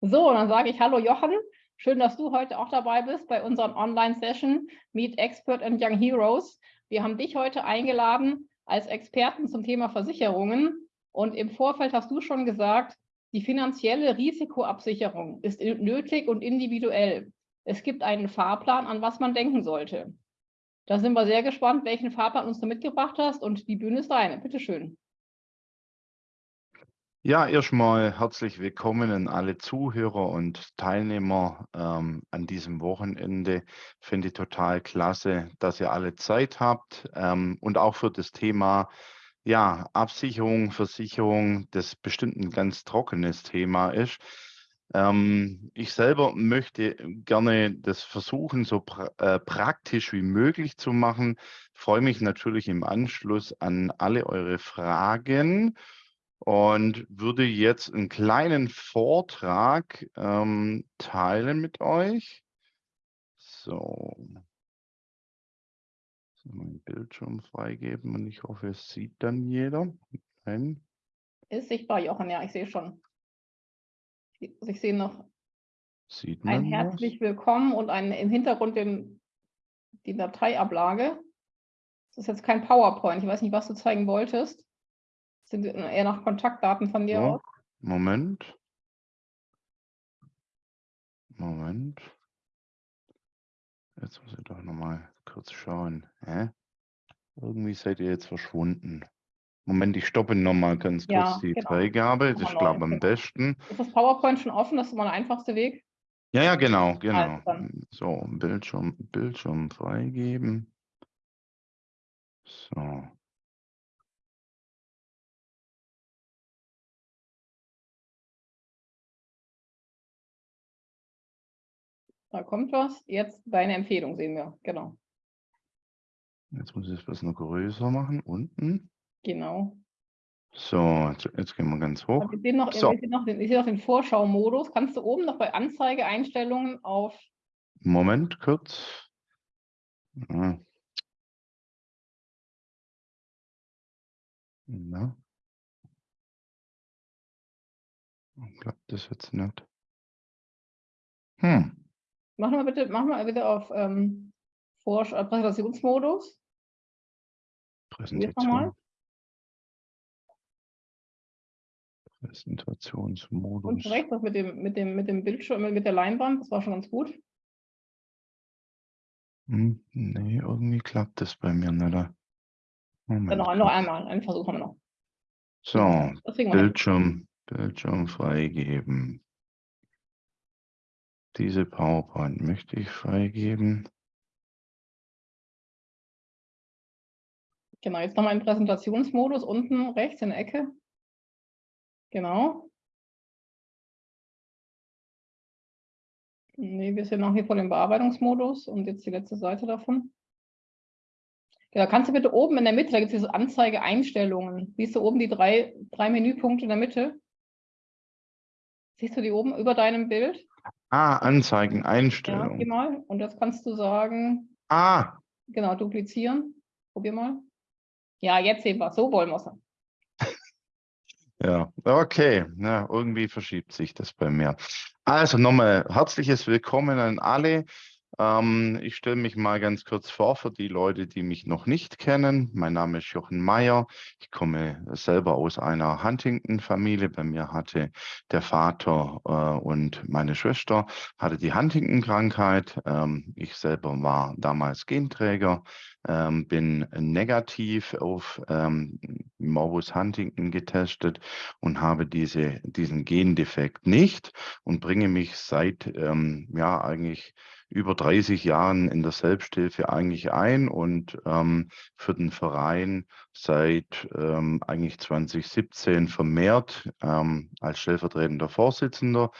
So, dann sage ich Hallo Jochen. Schön, dass du heute auch dabei bist bei unserer Online-Session Meet Expert and Young Heroes. Wir haben dich heute eingeladen als Experten zum Thema Versicherungen. Und im Vorfeld hast du schon gesagt, die finanzielle Risikoabsicherung ist nötig und individuell. Es gibt einen Fahrplan, an was man denken sollte. Da sind wir sehr gespannt, welchen Fahrplan uns du mitgebracht hast. Und die Bühne ist deine. Bitte schön. Ja, erstmal herzlich willkommen an alle Zuhörer und Teilnehmer ähm, an diesem Wochenende. Finde ich total klasse, dass ihr alle Zeit habt ähm, und auch für das Thema ja, Absicherung, Versicherung, das bestimmt ein ganz trockenes Thema ist. Ähm, ich selber möchte gerne das versuchen, so pra äh, praktisch wie möglich zu machen. Freue mich natürlich im Anschluss an alle eure Fragen und würde jetzt einen kleinen Vortrag ähm, teilen mit euch. So. so. Mein Bildschirm freigeben und ich hoffe, es sieht dann jeder. Nein. Ist sichtbar, Jochen, ja, ich sehe schon. Ich sehe noch Sieht ein herzlich was? willkommen und ein, im Hintergrund den, die Dateiablage. Das ist jetzt kein PowerPoint. Ich weiß nicht, was du zeigen wolltest. Sind eher noch Kontaktdaten von dir ja, aus? Moment. Moment. Jetzt muss ich doch noch mal kurz schauen. Hä? Irgendwie seid ihr jetzt verschwunden. Moment, ich stoppe noch mal ganz kurz ja, die genau. Freigabe. Das ist, glaube ich, am besten. Ist das PowerPoint schon offen? Das ist mal der einfachste Weg? Ja, ja, genau, genau. So, Bildschirm, Bildschirm freigeben. So. Da kommt was. Jetzt deine Empfehlung sehen wir. Genau. Jetzt muss ich das noch größer machen. Unten. Genau. So, jetzt, jetzt gehen wir ganz hoch. Ich sehe noch, so. noch, den, ich sehe noch den Vorschau-Modus. Kannst du oben noch bei Anzeigeeinstellungen auf... Moment, kurz. Ja. Na. Klappt das jetzt nicht? Hm. Mach mal bitte, mach mal bitte auf ähm, Vor äh, Präsentationsmodus. Präsentation. Präsentationsmodus. Und rechts mit dem, mit dem, mit dem Bildschirm, mit der Leinwand, das war schon ganz gut. Hm, nee, irgendwie klappt das bei mir nicht. Moment. Dann noch, noch einmal, einen Versuch haben wir noch. So, Bildschirm, Bildschirm freigeben. Diese PowerPoint möchte ich freigeben. Genau, jetzt nochmal im Präsentationsmodus unten rechts in der Ecke. Genau. Nee, wir sind noch hier vor dem Bearbeitungsmodus und jetzt die letzte Seite davon. Genau, kannst du bitte oben in der Mitte, da gibt es diese Anzeige Einstellungen. Siehst du oben die drei, drei Menüpunkte in der Mitte? Siehst du die oben über deinem Bild? Ah, Anzeigen, Einstellungen. Ja, geh mal. Und das kannst du sagen. Ah. Genau, duplizieren. Probier mal. Ja, jetzt sehen wir So wollen wir es. Ja, okay. Ja, irgendwie verschiebt sich das bei mir. Also nochmal herzliches Willkommen an alle. Ähm, ich stelle mich mal ganz kurz vor für die Leute, die mich noch nicht kennen. Mein Name ist Jochen Meyer. Ich komme selber aus einer Huntington-Familie. Bei mir hatte der Vater äh, und meine Schwester hatte die Huntington-Krankheit. Ähm, ich selber war damals Genträger, ähm, bin negativ auf ähm, Morbus Huntington getestet und habe diese, diesen Gendefekt nicht und bringe mich seit ähm, ja eigentlich über 30 Jahren in der Selbsthilfe eigentlich ein und ähm, für den Verein seit ähm, eigentlich 2017 vermehrt ähm, als stellvertretender Vorsitzender.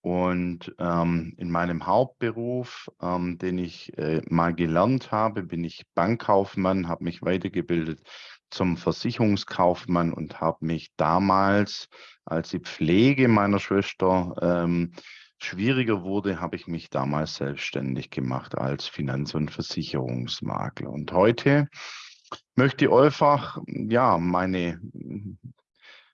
Und ähm, in meinem Hauptberuf, ähm, den ich äh, mal gelernt habe, bin ich Bankkaufmann, habe mich weitergebildet zum Versicherungskaufmann und habe mich damals, als die Pflege meiner Schwester ähm, schwieriger wurde, habe ich mich damals selbstständig gemacht als Finanz- und Versicherungsmakler. Und heute möchte ich einfach ja, meine,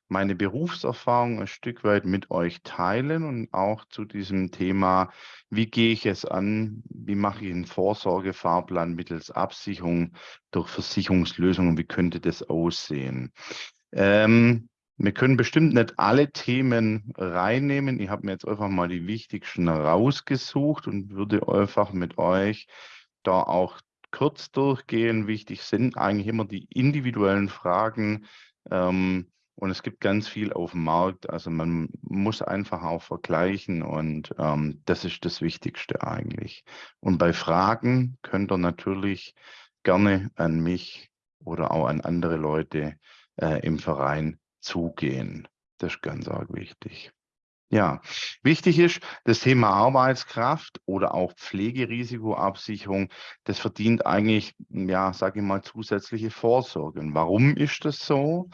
meine Berufserfahrung ein Stück weit mit euch teilen und auch zu diesem Thema, wie gehe ich es an, wie mache ich einen Vorsorgefahrplan mittels Absicherung durch Versicherungslösungen, wie könnte das aussehen. Ähm, wir können bestimmt nicht alle Themen reinnehmen. Ich habe mir jetzt einfach mal die wichtigsten rausgesucht und würde einfach mit euch da auch kurz durchgehen. Wichtig sind eigentlich immer die individuellen Fragen. Ähm, und es gibt ganz viel auf dem Markt. Also man muss einfach auch vergleichen und ähm, das ist das Wichtigste eigentlich. Und bei Fragen könnt ihr natürlich gerne an mich oder auch an andere Leute äh, im Verein zugehen. Das ist ganz arg wichtig. Ja, wichtig ist das Thema Arbeitskraft oder auch Pflegerisikoabsicherung. Das verdient eigentlich, ja, sage ich mal, zusätzliche Vorsorge. Und warum ist das so?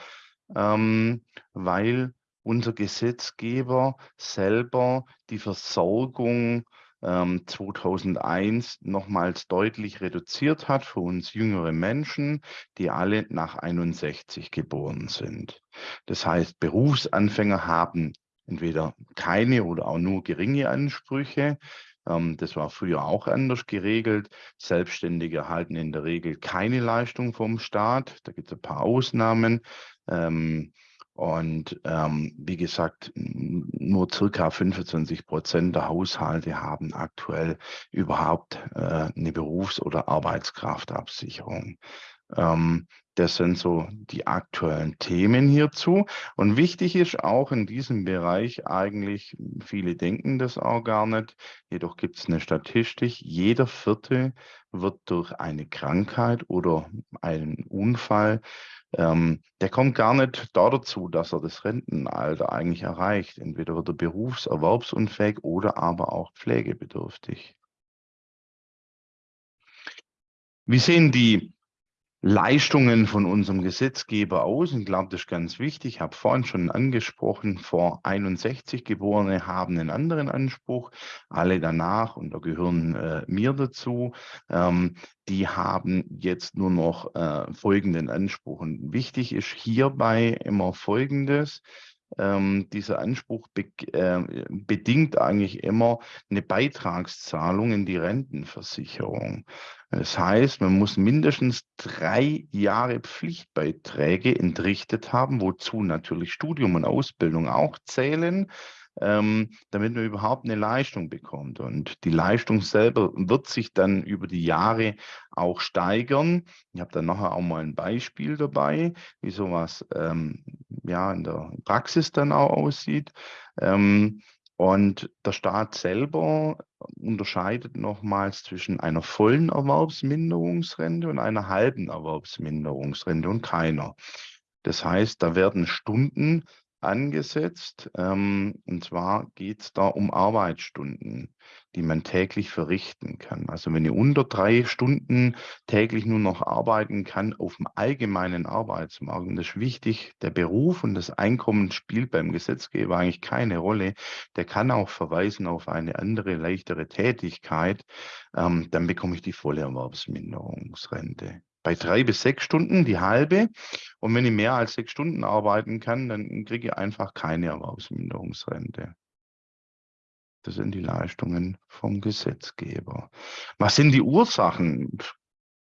Ähm, weil unser Gesetzgeber selber die Versorgung ähm, 2001 nochmals deutlich reduziert hat für uns jüngere Menschen, die alle nach 61 geboren sind. Das heißt, Berufsanfänger haben entweder keine oder auch nur geringe Ansprüche. Ähm, das war früher auch anders geregelt. Selbstständige erhalten in der Regel keine Leistung vom Staat. Da gibt es ein paar Ausnahmen. Ähm, und ähm, wie gesagt, nur circa 25 Prozent der Haushalte haben aktuell überhaupt äh, eine Berufs- oder Arbeitskraftabsicherung. Ähm, das sind so die aktuellen Themen hierzu. Und wichtig ist auch in diesem Bereich eigentlich, viele denken das auch gar nicht, jedoch gibt es eine Statistik, jeder Vierte wird durch eine Krankheit oder einen Unfall ähm, der kommt gar nicht da dazu, dass er das Rentenalter eigentlich erreicht. Entweder wird er berufserwerbsunfähig oder aber auch pflegebedürftig. Wie sehen die Leistungen von unserem Gesetzgeber aus. Ich glaube, das ist ganz wichtig. Ich habe vorhin schon angesprochen, vor 61 Geborene haben einen anderen Anspruch. Alle danach, und da gehören äh, mir dazu, ähm, die haben jetzt nur noch äh, folgenden Anspruch. Und wichtig ist hierbei immer Folgendes. Ähm, dieser Anspruch be äh, bedingt eigentlich immer eine Beitragszahlung in die Rentenversicherung. Das heißt, man muss mindestens drei Jahre Pflichtbeiträge entrichtet haben, wozu natürlich Studium und Ausbildung auch zählen, ähm, damit man überhaupt eine Leistung bekommt. Und die Leistung selber wird sich dann über die Jahre auch steigern. Ich habe dann nachher auch mal ein Beispiel dabei, wie sowas ähm, ja, in der Praxis dann auch aussieht. Ähm, und der Staat selber unterscheidet nochmals zwischen einer vollen Erwerbsminderungsrente und einer halben Erwerbsminderungsrente und keiner. Das heißt, da werden Stunden angesetzt. Ähm, und zwar geht es da um Arbeitsstunden, die man täglich verrichten kann. Also wenn ihr unter drei Stunden täglich nur noch arbeiten kann auf dem allgemeinen Arbeitsmarkt, und das ist wichtig, der Beruf und das Einkommen spielt beim Gesetzgeber eigentlich keine Rolle. Der kann auch verweisen auf eine andere, leichtere Tätigkeit. Ähm, dann bekomme ich die volle Erwerbsminderungsrente bei drei bis sechs Stunden die halbe. Und wenn ich mehr als sechs Stunden arbeiten kann, dann kriege ich einfach keine Erwerbsminderungsrente. Das sind die Leistungen vom Gesetzgeber. Was sind die Ursachen,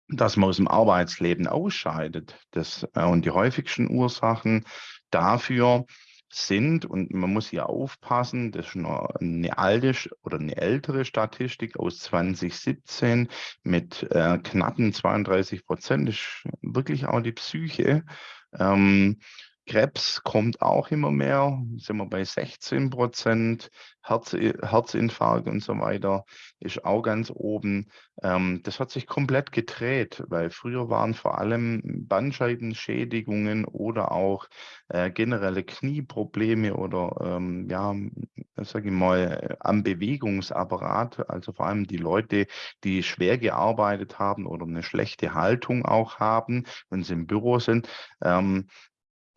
dass man aus dem Arbeitsleben ausscheidet? Das, äh, und die häufigsten Ursachen dafür sind, und man muss hier aufpassen, das ist noch eine alte oder eine ältere Statistik aus 2017 mit äh, knappen 32 Prozent, ist wirklich auch die Psyche. Ähm, Krebs kommt auch immer mehr, sind wir bei 16 Prozent. Herz, Herzinfarkt und so weiter ist auch ganz oben. Ähm, das hat sich komplett gedreht, weil früher waren vor allem Bandscheibenschädigungen oder auch äh, generelle Knieprobleme oder ähm, ja, sage ich mal, am Bewegungsapparat, also vor allem die Leute, die schwer gearbeitet haben oder eine schlechte Haltung auch haben, wenn sie im Büro sind, ähm,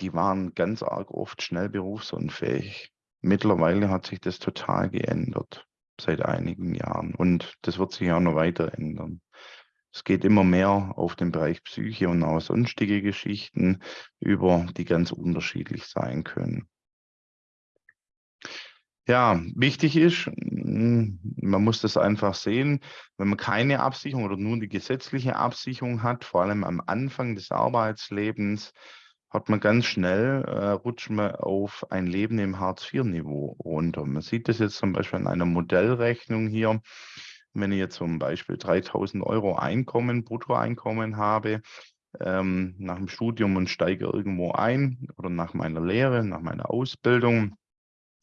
die waren ganz arg oft schnell berufsunfähig. Mittlerweile hat sich das total geändert seit einigen Jahren und das wird sich auch noch weiter ändern. Es geht immer mehr auf den Bereich Psyche und auch sonstige Geschichten über, die ganz unterschiedlich sein können. Ja, wichtig ist, hm, man muss das einfach sehen, wenn man keine Absicherung oder nur die gesetzliche Absicherung hat, vor allem am Anfang des Arbeitslebens, hat man ganz schnell, äh, rutscht man auf ein Leben im Hartz-IV-Niveau runter. Man sieht das jetzt zum Beispiel an einer Modellrechnung hier. Wenn ich jetzt zum Beispiel 3000 Euro Einkommen, Bruttoeinkommen habe, ähm, nach dem Studium und steige irgendwo ein oder nach meiner Lehre, nach meiner Ausbildung,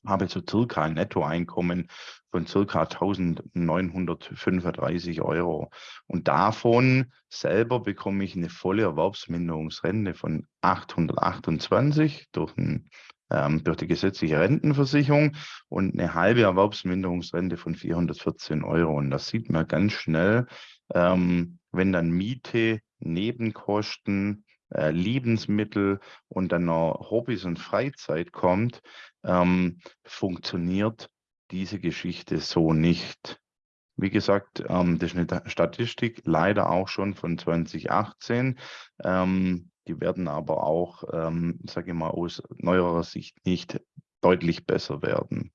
habe so circa ein Nettoeinkommen von circa 1935 Euro. Und davon selber bekomme ich eine volle Erwerbsminderungsrente von 828 durch, ein, ähm, durch die gesetzliche Rentenversicherung und eine halbe Erwerbsminderungsrente von 414 Euro. Und das sieht man ganz schnell, ähm, wenn dann Miete, Nebenkosten, äh, Lebensmittel und dann noch Hobbys und Freizeit kommt, ähm, funktioniert diese Geschichte so nicht. Wie gesagt, ähm, das ist eine Statistik, leider auch schon von 2018. Ähm, die werden aber auch, ähm, sage ich mal, aus neuerer Sicht nicht deutlich besser werden.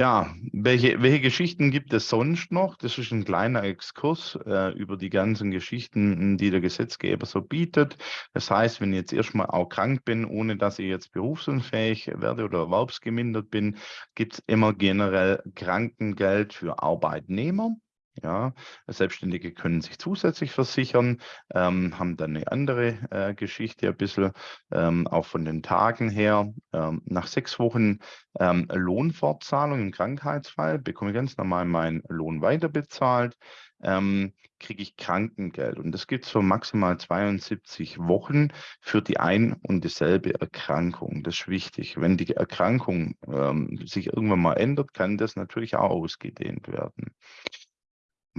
Ja, welche, welche Geschichten gibt es sonst noch? Das ist ein kleiner Exkurs äh, über die ganzen Geschichten, die der Gesetzgeber so bietet. Das heißt, wenn ich jetzt erstmal auch krank bin, ohne dass ich jetzt berufsunfähig werde oder erwerbsgemindert bin, gibt es immer generell Krankengeld für Arbeitnehmer. Ja, Selbstständige können sich zusätzlich versichern, ähm, haben dann eine andere äh, Geschichte ein bisschen, ähm, auch von den Tagen her. Ähm, nach sechs Wochen ähm, Lohnfortzahlung im Krankheitsfall bekomme ich ganz normal meinen Lohn weiterbezahlt, ähm, kriege ich Krankengeld. Und das gibt es für maximal 72 Wochen für die ein und dieselbe Erkrankung. Das ist wichtig. Wenn die Erkrankung ähm, sich irgendwann mal ändert, kann das natürlich auch ausgedehnt werden.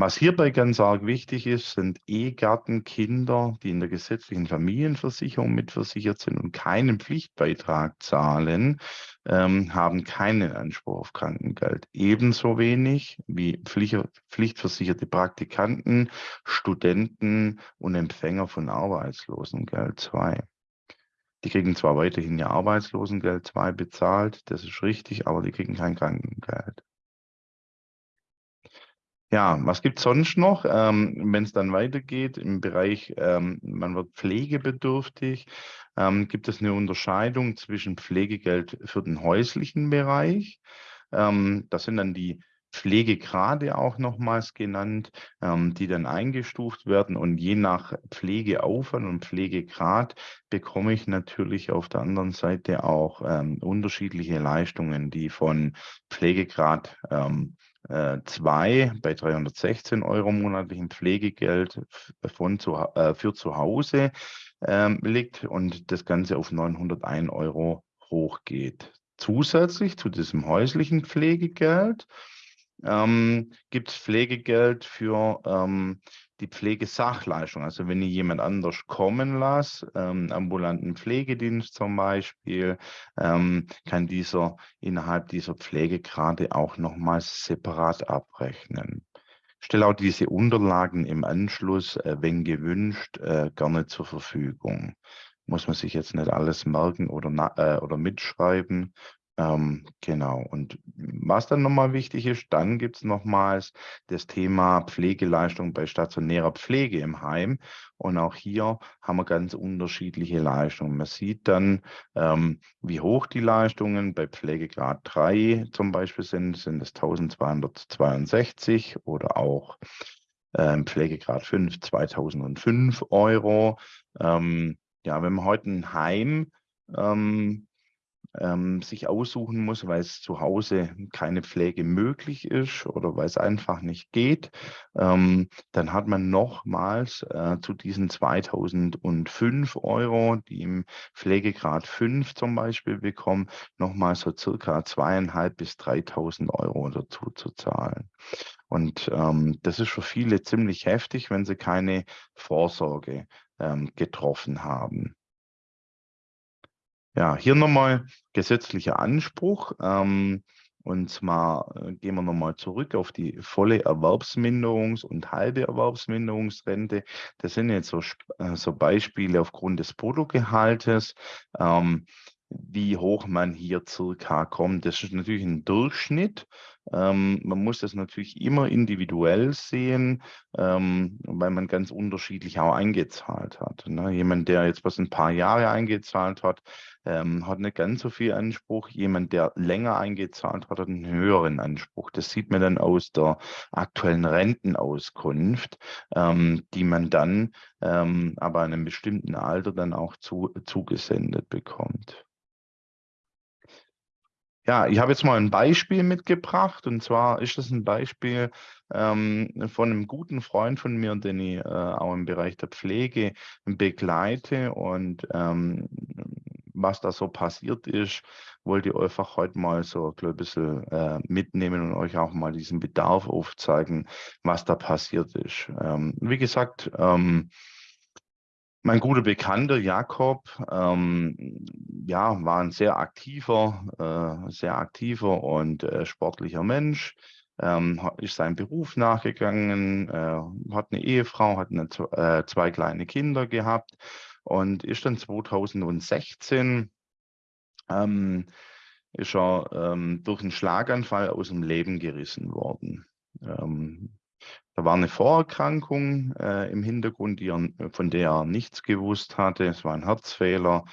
Was hierbei ganz arg wichtig ist, sind Ehegattenkinder, die in der gesetzlichen Familienversicherung mitversichert sind und keinen Pflichtbeitrag zahlen, ähm, haben keinen Anspruch auf Krankengeld. Ebenso wenig wie Pflicht, pflichtversicherte Praktikanten, Studenten und Empfänger von Arbeitslosengeld 2. Die kriegen zwar weiterhin ja Arbeitslosengeld 2 bezahlt, das ist richtig, aber die kriegen kein Krankengeld. Ja, was gibt es sonst noch, ähm, wenn es dann weitergeht im Bereich, ähm, man wird pflegebedürftig, ähm, gibt es eine Unterscheidung zwischen Pflegegeld für den häuslichen Bereich. Ähm, das sind dann die Pflegegrade auch nochmals genannt, ähm, die dann eingestuft werden. Und je nach Pflegeaufwand und Pflegegrad bekomme ich natürlich auf der anderen Seite auch ähm, unterschiedliche Leistungen, die von Pflegegrad ähm, 2 äh, bei 316 Euro monatlichem Pflegegeld von zu, äh, für zu Hause ähm, liegt und das Ganze auf 901 Euro hochgeht. Zusätzlich zu diesem häuslichen Pflegegeld ähm, gibt es Pflegegeld für ähm, die Pflegesachleistung. Also wenn ich jemand anders kommen lasse, ähm, ambulanten Pflegedienst zum Beispiel, ähm, kann dieser innerhalb dieser Pflegegrade auch nochmals separat abrechnen. Ich stelle auch diese Unterlagen im Anschluss, äh, wenn gewünscht, äh, gerne zur Verfügung. Muss man sich jetzt nicht alles merken oder, äh, oder mitschreiben, ähm, genau. Und was dann nochmal wichtig ist, dann gibt es nochmals das Thema Pflegeleistung bei stationärer Pflege im Heim. Und auch hier haben wir ganz unterschiedliche Leistungen. Man sieht dann, ähm, wie hoch die Leistungen bei Pflegegrad 3 zum Beispiel sind. Sind es 1262 oder auch ähm, Pflegegrad 5 2005 Euro. Ähm, ja, wenn man heute ein Heim ähm, sich aussuchen muss, weil es zu Hause keine Pflege möglich ist oder weil es einfach nicht geht, ähm, dann hat man nochmals äh, zu diesen 2005 Euro, die im Pflegegrad 5 zum Beispiel bekommen, nochmal so circa zweieinhalb bis 3.000 Euro dazu zu zahlen. Und ähm, das ist für viele ziemlich heftig, wenn sie keine Vorsorge ähm, getroffen haben. Ja, hier nochmal gesetzlicher Anspruch. Ähm, Und zwar äh, gehen wir nochmal zurück auf die volle Erwerbsminderungs- und halbe Erwerbsminderungsrente. Das sind jetzt so, äh, so Beispiele aufgrund des Bruttogehaltes. Ähm, wie hoch man hier circa kommt. Das ist natürlich ein Durchschnitt. Ähm, man muss das natürlich immer individuell sehen, ähm, weil man ganz unterschiedlich auch eingezahlt hat. Ne? Jemand, der jetzt was ein paar Jahre eingezahlt hat, ähm, hat nicht ganz so viel Anspruch. Jemand, der länger eingezahlt hat, hat einen höheren Anspruch. Das sieht man dann aus der aktuellen Rentenauskunft, ähm, die man dann ähm, aber an einem bestimmten Alter dann auch zu, zugesendet bekommt. Ja, ich habe jetzt mal ein Beispiel mitgebracht und zwar ist das ein Beispiel ähm, von einem guten Freund von mir, den ich äh, auch im Bereich der Pflege begleite und ähm, was da so passiert ist, wollte ich einfach heute mal so ein bisschen äh, mitnehmen und euch auch mal diesen Bedarf aufzeigen, was da passiert ist. Ähm, wie gesagt, ähm, mein guter Bekannter Jakob, ähm, ja, war ein sehr aktiver, äh, sehr aktiver und äh, sportlicher Mensch. Ähm, ist seinem Beruf nachgegangen, äh, hat eine Ehefrau, hat eine, äh, zwei kleine Kinder gehabt und ist dann 2016 ähm, ist er ähm, durch einen Schlaganfall aus dem Leben gerissen worden. Ähm, da war eine Vorerkrankung äh, im Hintergrund, die er, von der er nichts gewusst hatte. Es war ein Herzfehler.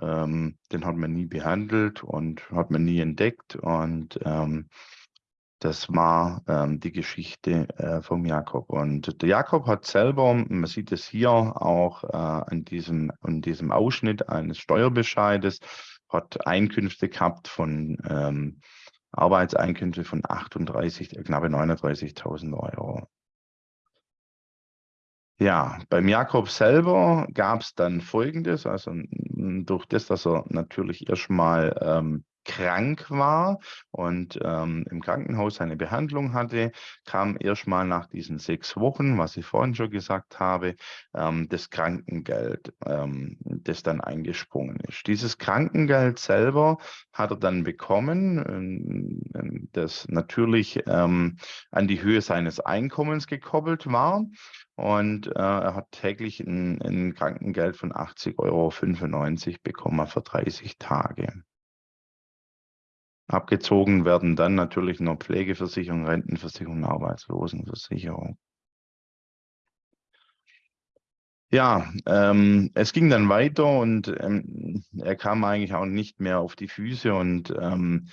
Ähm, den hat man nie behandelt und hat man nie entdeckt. Und ähm, das war ähm, die Geschichte äh, vom Jakob. Und der Jakob hat selber, man sieht es hier auch äh, an, diesem, an diesem Ausschnitt eines Steuerbescheides, hat Einkünfte gehabt von ähm, Arbeitseinkünfte von 38, knappe 39.000 Euro. Ja, beim Jakob selber gab es dann Folgendes, also durch das, dass er natürlich erstmal ähm, krank war und ähm, im Krankenhaus eine Behandlung hatte, kam erstmal nach diesen sechs Wochen, was ich vorhin schon gesagt habe, ähm, das Krankengeld, ähm, das dann eingesprungen ist. Dieses Krankengeld selber hat er dann bekommen, ähm, das natürlich ähm, an die Höhe seines Einkommens gekoppelt war. Und äh, er hat täglich ein, ein Krankengeld von 80,95 Euro bekommen für 30 Tage. Abgezogen werden dann natürlich noch Pflegeversicherung, Rentenversicherung, Arbeitslosenversicherung. Ja, ähm, es ging dann weiter und ähm, er kam eigentlich auch nicht mehr auf die Füße und ähm,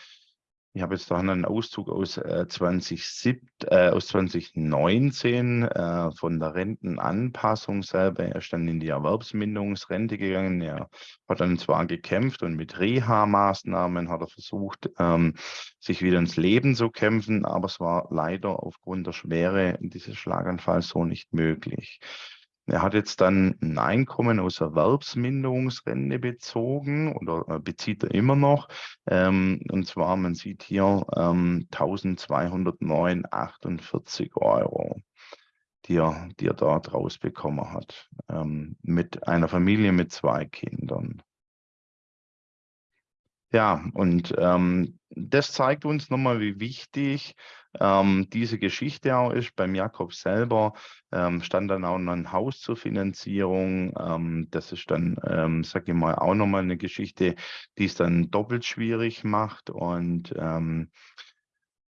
ich habe jetzt da einen Auszug aus, äh, 2007, äh, aus 2019 äh, von der Rentenanpassung selber. Er ist dann in die Erwerbsminderungsrente gegangen. Er hat dann zwar gekämpft und mit Reha-Maßnahmen hat er versucht, ähm, sich wieder ins Leben zu kämpfen, aber es war leider aufgrund der Schwere dieses Schlaganfalls so nicht möglich. Er hat jetzt dann ein Einkommen aus Erwerbsminderungsrente bezogen oder äh, bezieht er immer noch. Ähm, und zwar, man sieht hier ähm, 1209,48 Euro, die er, die er dort rausbekommen hat, ähm, mit einer Familie mit zwei Kindern. Ja, und ähm, das zeigt uns nochmal, wie wichtig ähm, diese Geschichte auch ist. Beim Jakob selber ähm, stand dann auch noch ein Haus zur Finanzierung. Ähm, das ist dann, ähm, sage ich mal, auch nochmal eine Geschichte, die es dann doppelt schwierig macht. Und ähm,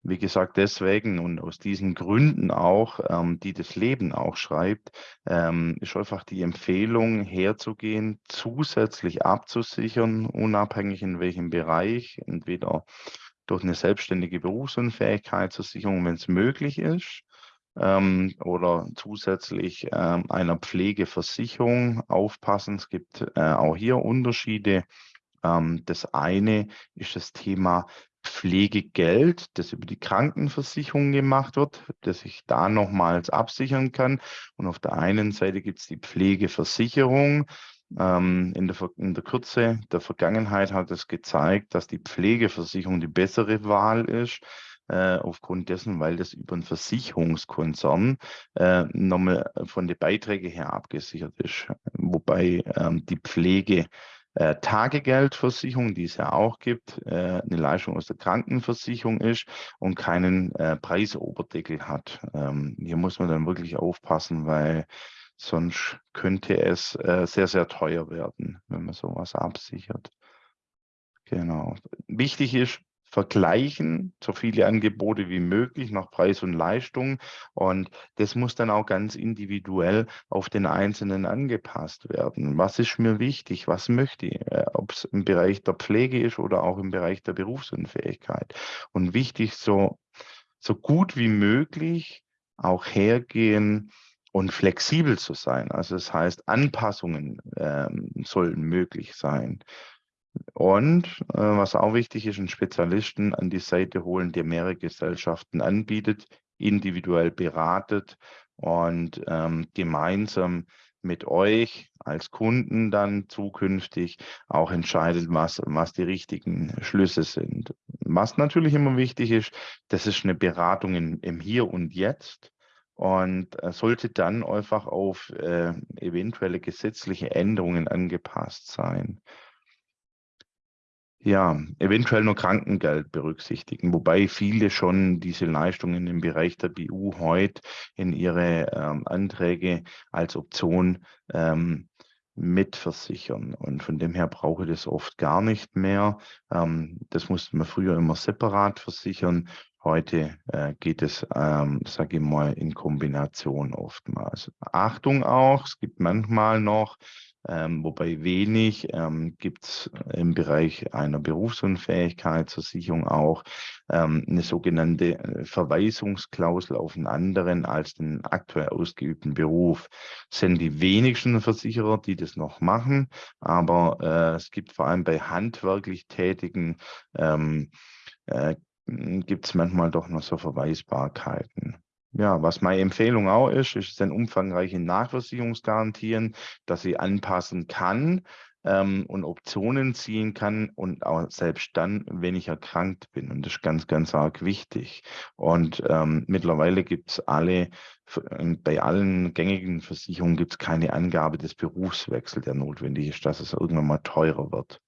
wie gesagt, deswegen und aus diesen Gründen auch, ähm, die das Leben auch schreibt, ähm, ist einfach die Empfehlung herzugehen, zusätzlich abzusichern, unabhängig in welchem Bereich, entweder durch eine selbstständige Berufsunfähigkeitssicherung, wenn es möglich ist, ähm, oder zusätzlich ähm, einer Pflegeversicherung aufpassen. Es gibt äh, auch hier Unterschiede. Ähm, das eine ist das Thema Pflegegeld, das über die Krankenversicherung gemacht wird, das ich da nochmals absichern kann. Und auf der einen Seite gibt es die Pflegeversicherung. Ähm, in, der, in der Kürze der Vergangenheit hat es gezeigt, dass die Pflegeversicherung die bessere Wahl ist äh, aufgrund dessen, weil das über einen Versicherungskonzern äh, nochmal von den Beiträgen her abgesichert ist, wobei ähm, die Pflege äh, Tagegeldversicherung, die es ja auch gibt, äh, eine Leistung aus der Krankenversicherung ist und keinen äh, Preisoberdeckel hat. Ähm, hier muss man dann wirklich aufpassen, weil sonst könnte es äh, sehr, sehr teuer werden, wenn man sowas absichert. Genau. Wichtig ist, vergleichen, so viele Angebote wie möglich nach Preis und Leistung. Und das muss dann auch ganz individuell auf den Einzelnen angepasst werden. Was ist mir wichtig? Was möchte ich? Äh, Ob es im Bereich der Pflege ist oder auch im Bereich der Berufsunfähigkeit. Und wichtig, so, so gut wie möglich auch hergehen, und flexibel zu sein. Also das heißt, Anpassungen ähm, sollen möglich sein. Und äh, was auch wichtig ist, einen Spezialisten an die Seite holen, der mehrere Gesellschaften anbietet, individuell beratet und ähm, gemeinsam mit euch als Kunden dann zukünftig auch entscheidet, was, was die richtigen Schlüsse sind. Was natürlich immer wichtig ist, das ist eine Beratung in, im Hier und Jetzt und äh, sollte dann einfach auf äh, eventuelle gesetzliche Änderungen angepasst sein ja, eventuell nur Krankengeld berücksichtigen, wobei viele schon diese Leistungen im Bereich der BU heute in ihre ähm, Anträge als Option ähm, mitversichern. Und von dem her brauche ich das oft gar nicht mehr. Ähm, das musste man früher immer separat versichern. Heute äh, geht es, ähm, sage ich mal, in Kombination oftmals. Achtung auch, es gibt manchmal noch ähm, wobei wenig ähm, gibt es im Bereich einer Berufsunfähigkeitsversicherung auch ähm, eine sogenannte äh, Verweisungsklausel auf einen anderen als den aktuell ausgeübten Beruf. Das sind die wenigsten Versicherer, die das noch machen, aber äh, es gibt vor allem bei handwerklich Tätigen ähm, äh, gibt es manchmal doch noch so Verweisbarkeiten. Ja, was meine Empfehlung auch ist, ist ein umfangreiche Nachversicherungsgarantien, dass sie anpassen kann ähm, und Optionen ziehen kann und auch selbst dann, wenn ich erkrankt bin. Und das ist ganz, ganz arg wichtig. Und ähm, mittlerweile gibt es alle, ähm, bei allen gängigen Versicherungen gibt es keine Angabe des Berufswechsels, der notwendig ist, dass es irgendwann mal teurer wird.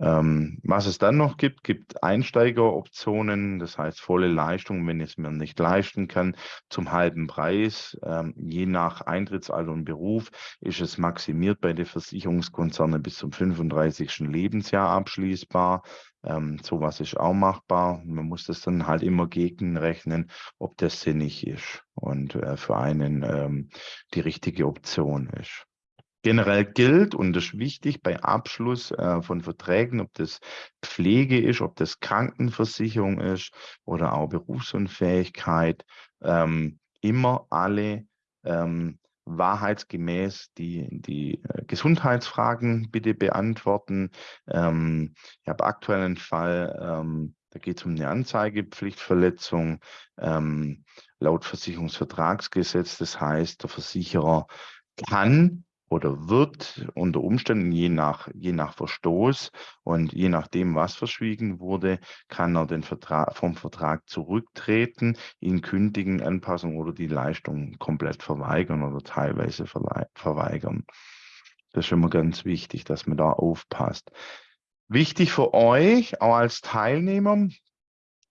Ähm, was es dann noch gibt, gibt Einsteigeroptionen, das heißt volle Leistung, wenn ich es mir nicht leisten kann, zum halben Preis. Ähm, je nach Eintrittsalter und Beruf ist es maximiert bei den Versicherungskonzernen bis zum 35. Lebensjahr abschließbar. Ähm, sowas ist auch machbar. Man muss das dann halt immer gegenrechnen, ob das sinnig ist und äh, für einen ähm, die richtige Option ist. Generell gilt, und das ist wichtig bei Abschluss äh, von Verträgen, ob das Pflege ist, ob das Krankenversicherung ist oder auch Berufsunfähigkeit, ähm, immer alle ähm, wahrheitsgemäß die, die äh, Gesundheitsfragen bitte beantworten. Ähm, ich habe aktuell einen Fall, ähm, da geht es um eine Anzeigepflichtverletzung ähm, laut Versicherungsvertragsgesetz. Das heißt, der Versicherer kann oder wird unter Umständen je nach, je nach Verstoß und je nachdem, was verschwiegen wurde, kann er den Vertrag, vom Vertrag zurücktreten, ihn kündigen, Anpassung oder die Leistung komplett verweigern oder teilweise verweigern. Das ist immer ganz wichtig, dass man da aufpasst. Wichtig für euch, auch als Teilnehmer,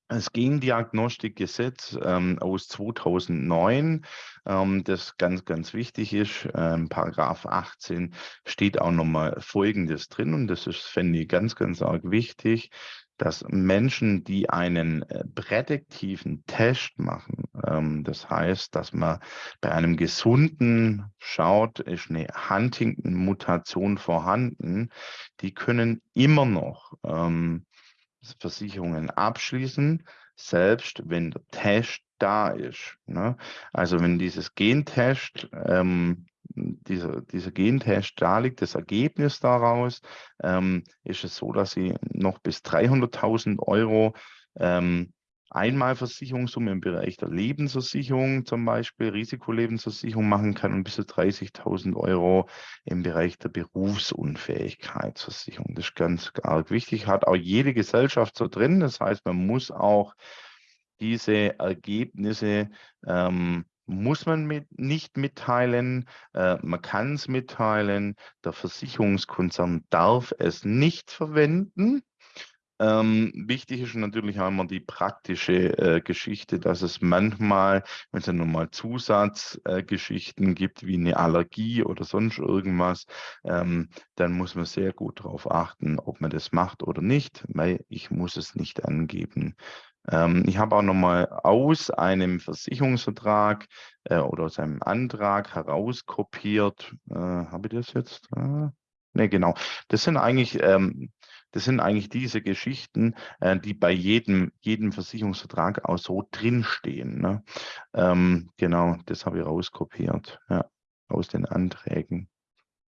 das Gendiagnostikgesetz ähm, aus 2009, ähm, das ganz, ganz wichtig ist. Ähm, Paragraph 18 steht auch nochmal Folgendes drin und das ist, fände ich, ganz, ganz arg wichtig, dass Menschen, die einen äh, prädiktiven Test machen, ähm, das heißt, dass man bei einem Gesunden schaut, ist eine Huntington-Mutation vorhanden, die können immer noch ähm, Versicherungen abschließen, selbst wenn der Test da ist. Ne? Also wenn dieses Gentest, ähm, dieser, dieser Gentest da liegt, das Ergebnis daraus, ähm, ist es so, dass Sie noch bis 300.000 Euro ähm, Einmalversicherungssumme im Bereich der Lebensversicherung zum Beispiel, Risikolebensversicherung machen kann und bis zu 30.000 Euro im Bereich der Berufsunfähigkeitsversicherung. Das ist ganz arg wichtig, hat auch jede Gesellschaft so drin. Das heißt, man muss auch diese Ergebnisse ähm, muss man mit, nicht mitteilen, äh, man kann es mitteilen, der Versicherungskonzern darf es nicht verwenden. Ähm, wichtig ist natürlich auch immer die praktische äh, Geschichte, dass es manchmal, wenn es dann nochmal Zusatzgeschichten äh, gibt, wie eine Allergie oder sonst irgendwas, ähm, dann muss man sehr gut darauf achten, ob man das macht oder nicht, weil ich muss es nicht angeben. Ähm, ich habe auch nochmal aus einem Versicherungsvertrag äh, oder aus einem Antrag herauskopiert. Äh, habe ich das jetzt? Äh, ne, genau. Das sind eigentlich ähm, das sind eigentlich diese Geschichten, äh, die bei jedem, jedem Versicherungsvertrag auch so drinstehen. Ne? Ähm, genau, das habe ich rauskopiert ja, aus den Anträgen.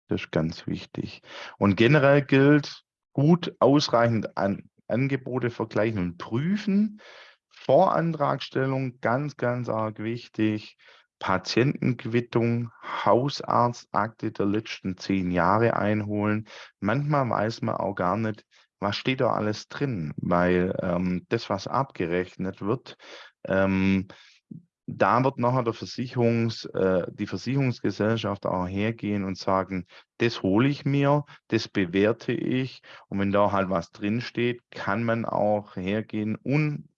Das ist ganz wichtig. Und generell gilt, gut ausreichend an Angebote vergleichen und prüfen. Vorantragstellung, ganz, ganz arg wichtig. Patientenquittung, Hausarztakte der letzten zehn Jahre einholen. Manchmal weiß man auch gar nicht, was steht da alles drin, weil ähm, das, was abgerechnet wird, ähm, da wird nachher der Versicherungs, äh, die Versicherungsgesellschaft auch hergehen und sagen, das hole ich mir, das bewerte ich. Und wenn da halt was drinsteht, kann man auch hergehen und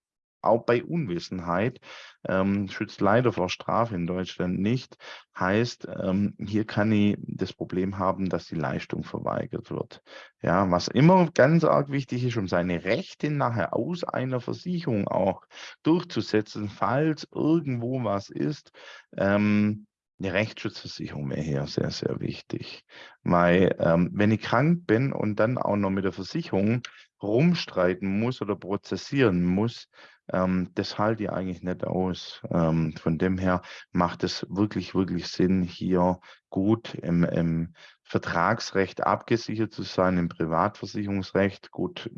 auch bei Unwissenheit, ähm, schützt leider vor Strafe in Deutschland nicht, heißt, ähm, hier kann ich das Problem haben, dass die Leistung verweigert wird. Ja, was immer ganz arg wichtig ist, um seine Rechte nachher aus einer Versicherung auch durchzusetzen, falls irgendwo was ist, ähm, eine Rechtsschutzversicherung wäre hier sehr, sehr wichtig. Weil ähm, wenn ich krank bin und dann auch noch mit der Versicherung rumstreiten muss oder prozessieren muss, ähm, das halte ich eigentlich nicht aus. Ähm, von dem her macht es wirklich, wirklich Sinn, hier gut im, im Vertragsrecht abgesichert zu sein, im Privatversicherungsrecht, gut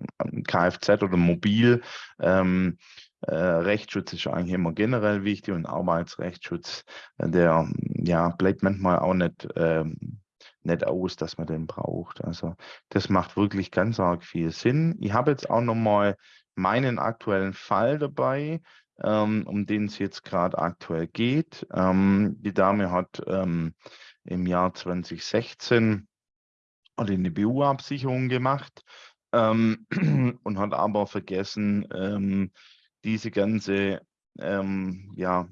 Kfz oder Mobil. Ähm, äh, Rechtsschutz ist eigentlich immer generell wichtig und Arbeitsrechtsschutz, äh, der ja bleibt manchmal auch nicht ähm, nicht aus, dass man den braucht. Also das macht wirklich ganz arg viel Sinn. Ich habe jetzt auch noch mal meinen aktuellen Fall dabei, ähm, um den es jetzt gerade aktuell geht. Ähm, die Dame hat ähm, im Jahr 2016 eine BU-Absicherung gemacht ähm, und hat aber vergessen, ähm, diese ganze ähm, ja,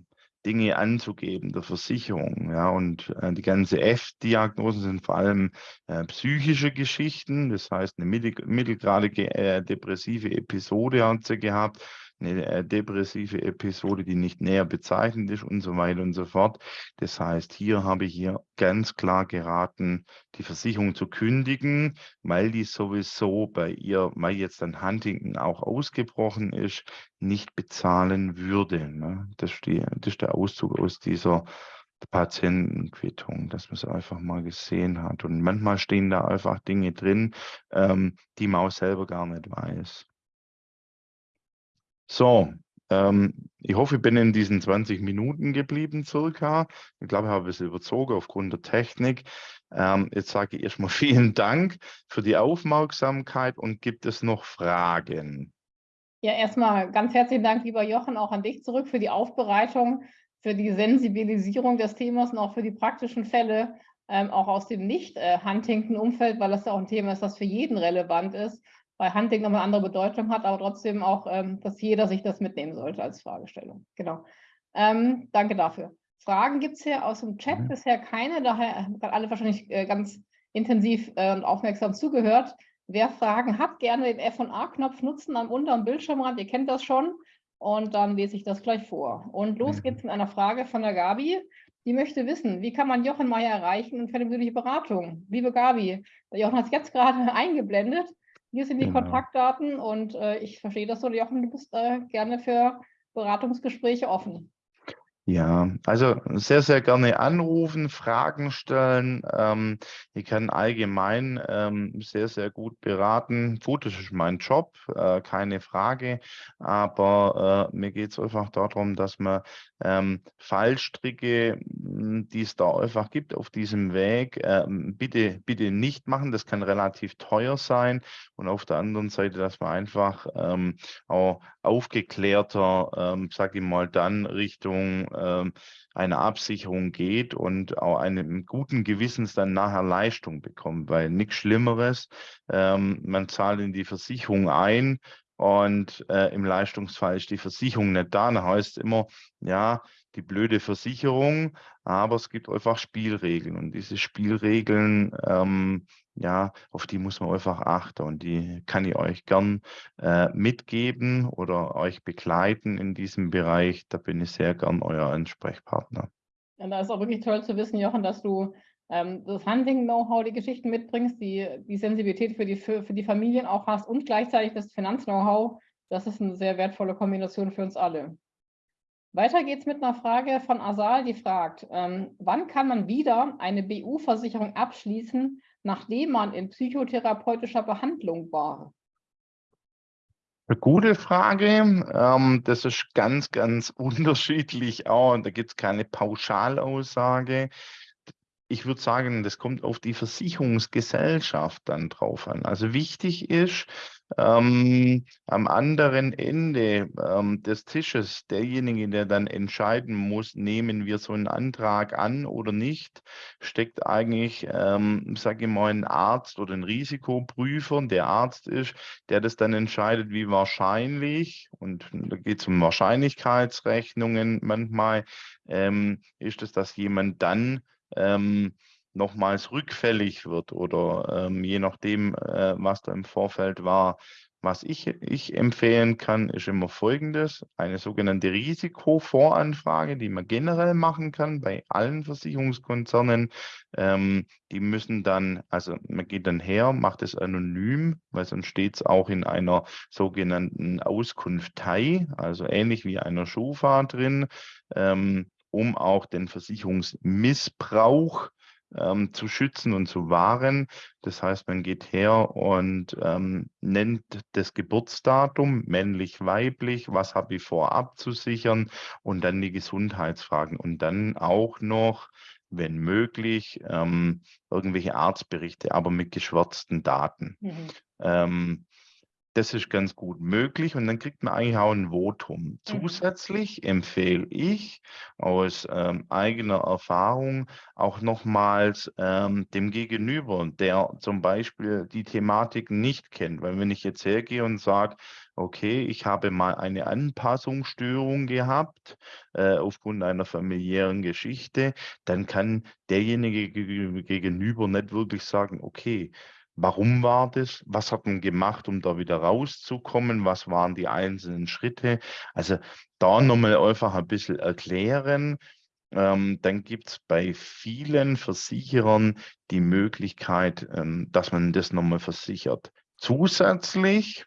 Dinge anzugeben, der Versicherung. Ja, und äh, die ganze F-Diagnosen sind vor allem äh, psychische Geschichten, das heißt eine mittel, mittelgradige äh, depressive Episode hat sie gehabt eine äh, depressive Episode, die nicht näher bezeichnet ist und so weiter und so fort. Das heißt, hier habe ich hier ganz klar geraten, die Versicherung zu kündigen, weil die sowieso bei ihr, weil jetzt dann Huntington auch ausgebrochen ist, nicht bezahlen würde. Ne? Das, ist die, das ist der Auszug aus dieser Patientenquittung, dass man es einfach mal gesehen hat. Und manchmal stehen da einfach Dinge drin, ähm, die man auch selber gar nicht weiß. So, ähm, ich hoffe, ich bin in diesen 20 Minuten geblieben circa. Ich glaube, ich habe es überzogen aufgrund der Technik. Ähm, jetzt sage ich erstmal vielen Dank für die Aufmerksamkeit und gibt es noch Fragen? Ja, erstmal ganz herzlichen Dank, lieber Jochen, auch an dich zurück für die Aufbereitung, für die Sensibilisierung des Themas und auch für die praktischen Fälle, ähm, auch aus dem Nicht-Huntington-Umfeld, weil das ja auch ein Thema ist, das für jeden relevant ist bei Hunting nochmal eine andere Bedeutung hat, aber trotzdem auch, ähm, dass jeder sich das mitnehmen sollte als Fragestellung. Genau. Ähm, danke dafür. Fragen gibt es hier aus dem Chat mhm. bisher keine, daher haben alle wahrscheinlich äh, ganz intensiv äh, und aufmerksam zugehört. Wer Fragen hat, gerne den F&A-Knopf nutzen am unteren Bildschirmrand, ihr kennt das schon. Und dann lese ich das gleich vor. Und los mhm. geht's mit einer Frage von der Gabi. Die möchte wissen, wie kann man Jochen Meyer erreichen und für eine persönliche Beratung? Liebe Gabi, Jochen hat es jetzt gerade eingeblendet. Hier sind die genau. Kontaktdaten und äh, ich verstehe das so, Jochen, du bist äh, gerne für Beratungsgespräche offen. Ja, also sehr, sehr gerne anrufen, Fragen stellen. Ähm, ich kann allgemein ähm, sehr, sehr gut beraten. Gut, das ist mein Job, äh, keine Frage. Aber äh, mir geht es einfach darum, dass man ähm, Fallstricke, hm, die es da einfach gibt auf diesem Weg, ähm, bitte, bitte nicht machen. Das kann relativ teuer sein. Und auf der anderen Seite, dass man einfach ähm, auch aufgeklärter, ähm, sage ich mal, dann Richtung äh, eine Absicherung geht und auch einem guten Gewissens dann nachher Leistung bekommt, weil nichts Schlimmeres, ähm, man zahlt in die Versicherung ein und äh, im Leistungsfall ist die Versicherung nicht da. Dann heißt es immer, ja, die blöde Versicherung, aber es gibt einfach Spielregeln und diese Spielregeln, ähm, ja, auf die muss man einfach achten und die kann ich euch gern äh, mitgeben oder euch begleiten in diesem Bereich. Da bin ich sehr gern euer Ansprechpartner. Ja, da ist auch wirklich toll zu wissen, Jochen, dass du ähm, das Handling-Know-how, die Geschichten mitbringst, die, die Sensibilität für die, für, für die Familien auch hast und gleichzeitig das Finanz-Know-how. Das ist eine sehr wertvolle Kombination für uns alle. Weiter geht es mit einer Frage von Asal, die fragt, ähm, wann kann man wieder eine BU-Versicherung abschließen, nachdem man in psychotherapeutischer Behandlung war? Eine gute Frage. Ähm, das ist ganz, ganz unterschiedlich auch. Da gibt es keine Pauschalaussage ich würde sagen, das kommt auf die Versicherungsgesellschaft dann drauf an. Also wichtig ist, ähm, am anderen Ende ähm, des Tisches, derjenige, der dann entscheiden muss, nehmen wir so einen Antrag an oder nicht, steckt eigentlich, ähm, sage ich mal, ein Arzt oder ein Risikoprüfer, der Arzt ist, der das dann entscheidet, wie wahrscheinlich, und da geht es um Wahrscheinlichkeitsrechnungen manchmal, ähm, ist es, dass jemand dann ähm, nochmals rückfällig wird oder ähm, je nachdem, äh, was da im Vorfeld war. Was ich, ich empfehlen kann, ist immer folgendes, eine sogenannte Risikovoranfrage, die man generell machen kann bei allen Versicherungskonzernen. Ähm, die müssen dann, also man geht dann her, macht es anonym, weil sonst steht es auch in einer sogenannten Auskunftei, also ähnlich wie einer Schufa drin. Ähm, um auch den Versicherungsmissbrauch ähm, zu schützen und zu wahren. Das heißt, man geht her und ähm, nennt das Geburtsdatum, männlich, weiblich, was habe ich vor abzusichern und dann die Gesundheitsfragen und dann auch noch wenn möglich, ähm, irgendwelche Arztberichte, aber mit geschwärzten Daten. Mhm. Ähm, das ist ganz gut möglich und dann kriegt man eigentlich auch ein Votum. Mhm. Zusätzlich empfehle ich aus ähm, eigener Erfahrung auch nochmals ähm, dem Gegenüber, der zum Beispiel die Thematik nicht kennt. Weil wenn ich jetzt hergehe und sage, okay, ich habe mal eine Anpassungsstörung gehabt äh, aufgrund einer familiären Geschichte, dann kann derjenige gegenüber nicht wirklich sagen, okay, Warum war das? Was hat man gemacht, um da wieder rauszukommen? Was waren die einzelnen Schritte? Also da nochmal einfach ein bisschen erklären. Ähm, dann gibt es bei vielen Versicherern die Möglichkeit, ähm, dass man das nochmal versichert. Zusätzlich,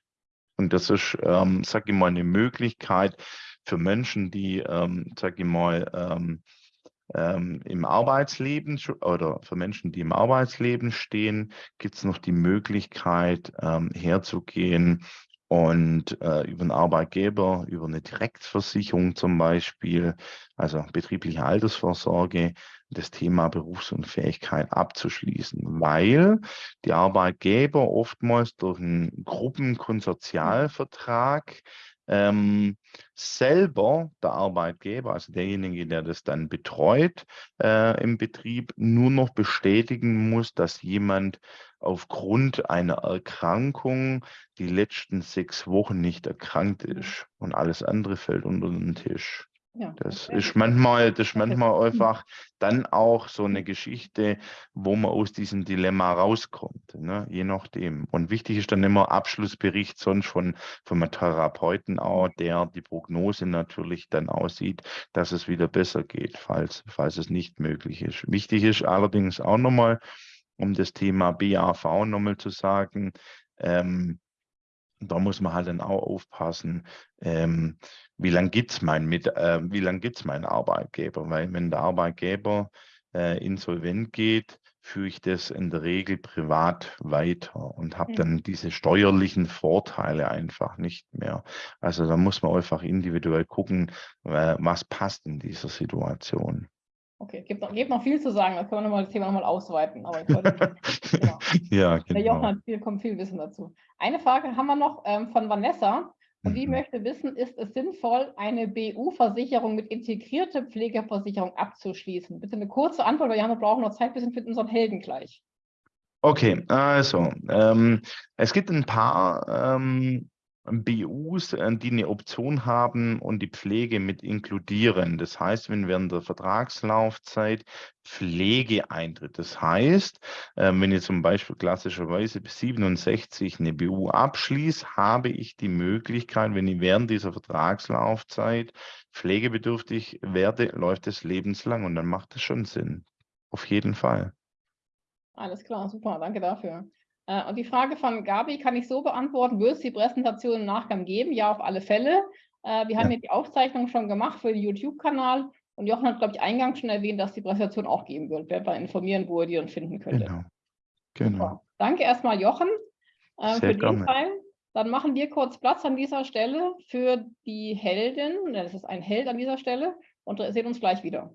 und das ist, ähm, sage ich mal, eine Möglichkeit für Menschen, die, ähm, sage ich mal, ähm, im Arbeitsleben oder für Menschen, die im Arbeitsleben stehen, gibt es noch die Möglichkeit, ähm, herzugehen und äh, über einen Arbeitgeber, über eine Direktversicherung zum Beispiel, also betriebliche Altersvorsorge, das Thema Berufsunfähigkeit abzuschließen, weil die Arbeitgeber oftmals durch einen Gruppenkonsortialvertrag ähm, selber der Arbeitgeber, also derjenige, der das dann betreut äh, im Betrieb, nur noch bestätigen muss, dass jemand aufgrund einer Erkrankung die letzten sechs Wochen nicht erkrankt ist und alles andere fällt unter den Tisch. Ja, das ist manchmal, das ist manchmal einfach dann auch so eine Geschichte, wo man aus diesem Dilemma rauskommt, ne? je nachdem. Und wichtig ist dann immer Abschlussbericht sonst von, von einem Therapeuten auch, der die Prognose natürlich dann aussieht, dass es wieder besser geht, falls, falls es nicht möglich ist. Wichtig ist allerdings auch nochmal, um das Thema BAV nochmal zu sagen, ähm, da muss man halt dann auch aufpassen, ähm, wie lange gibt es mein, äh, wie lang gibt's meinen Arbeitgeber? Weil wenn der Arbeitgeber äh, insolvent geht, führe ich das in der Regel privat weiter und habe dann diese steuerlichen Vorteile einfach nicht mehr. Also da muss man einfach individuell gucken, äh, was passt in dieser Situation. Okay, gibt noch, gibt noch viel zu sagen, da können wir nochmal das Thema nochmal ausweiten. Aber ich wollte, genau. ja, genau. Der Jochen hat viel, kommt viel Wissen dazu. Eine Frage haben wir noch ähm, von Vanessa. Mhm. möchte wissen, ist es sinnvoll, eine BU-Versicherung mit integrierter Pflegeversicherung abzuschließen? Bitte eine kurze Antwort, weil wir brauchen noch Zeit, wir sind mit unseren Helden gleich. Okay, also ähm, es gibt ein paar ähm, BUs, äh, die eine Option haben und die Pflege mit inkludieren. Das heißt, wenn während der Vertragslaufzeit Pflege eintritt. Das heißt, äh, wenn ich zum Beispiel klassischerweise bis 67 eine BU abschließe, habe ich die Möglichkeit, wenn ich während dieser Vertragslaufzeit pflegebedürftig werde, läuft es lebenslang und dann macht es schon Sinn. Auf jeden Fall. Alles klar, super, danke dafür. Äh, und die Frage von Gabi kann ich so beantworten, wird es die Präsentation im Nachgang geben? Ja, auf alle Fälle. Äh, wir haben ja die Aufzeichnung schon gemacht für den YouTube-Kanal und Jochen hat, glaube ich, eingangs schon erwähnt, dass die Präsentation auch geben wird. Wer wir informieren, wo ihr die dann finden könntet. Genau. genau. Danke erstmal, Jochen, äh, für den Teil. Dann machen wir kurz Platz an dieser Stelle für die Heldin. Das ist ein Held an dieser Stelle und sehen uns gleich wieder.